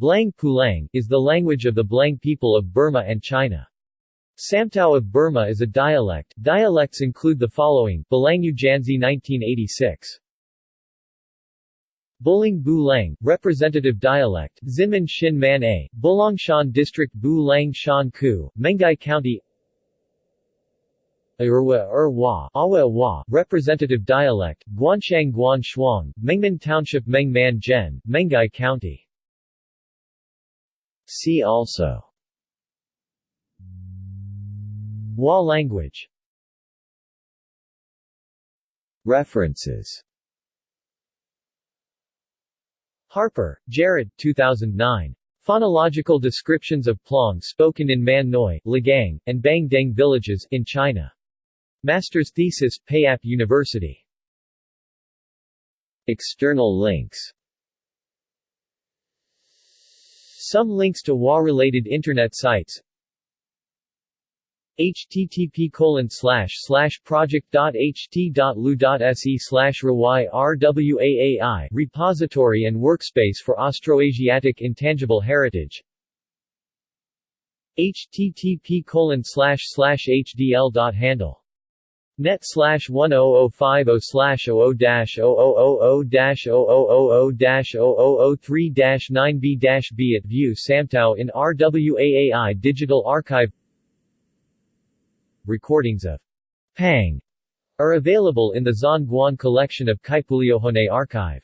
Blang Pulang, is the language of the Blang people of Burma and China. Samtao of Burma is a dialect. Dialects include the following, Balangu Janzi 1986. Bulang Bu Lang, representative dialect, Zinman Shin Man A, Bulangshan District Bu Lang Shan Ku, Menghai County Irwa Erwa, Awa Wa, representative dialect, Guanshang Guan Shuang, Mengmen Township Mengman Gen, Menghai County See also Wa language References Harper, Jared 2009. Phonological descriptions of Plong spoken in Man Noi, Ligang, and Bang Deng villages in China. Master's thesis, Payap University. External links Some links to WA-related Internet sites. Http colon slash slash project.ht.lu.se slash RWAAI repository and workspace for Austroasiatic Intangible Heritage. Http colon slash slash hdl.handle net slash 10050 slash 00 dash 0000 dash 0000 dash 0003 dash 9b dash b at view Samtao in RWAAI Digital Archive Recordings of Pang are available in the Zhan Guan collection of Kaipuleohone archive.